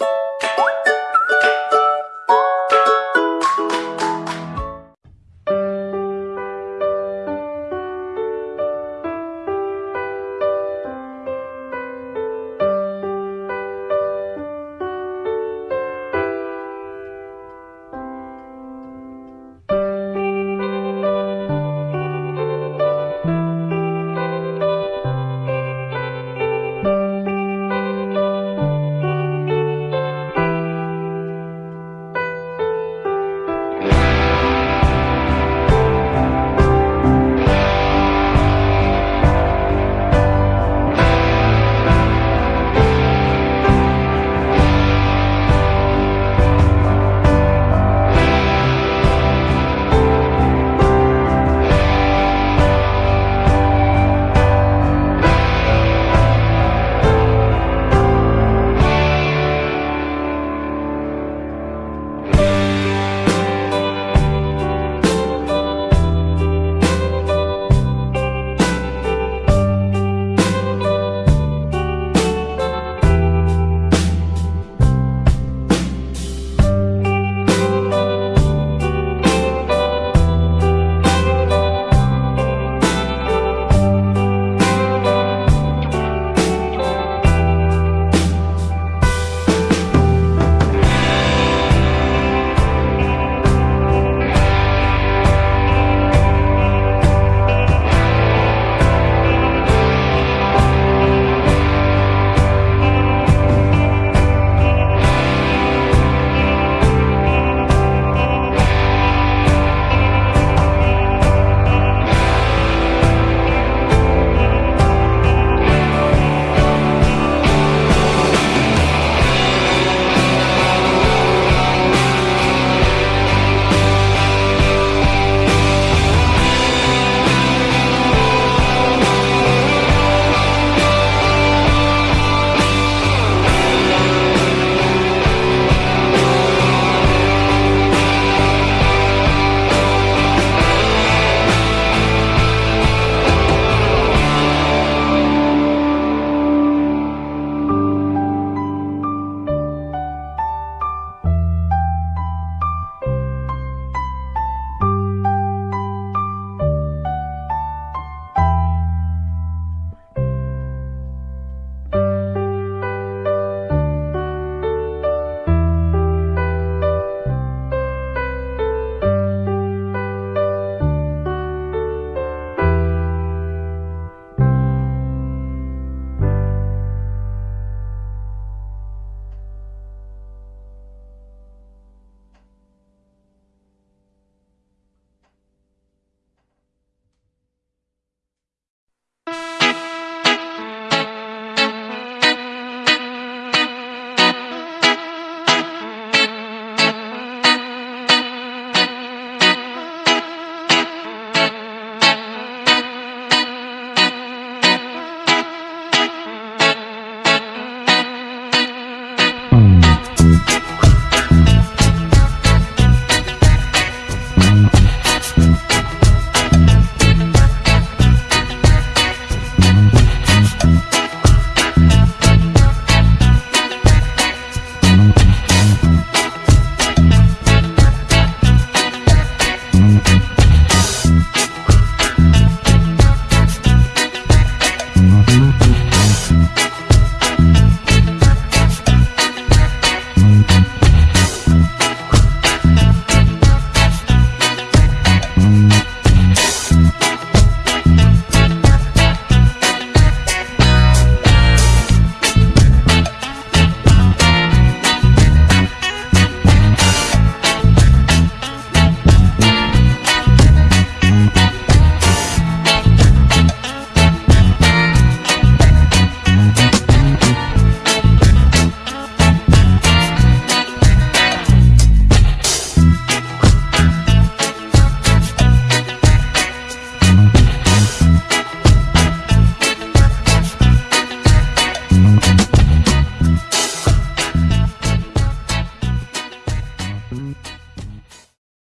you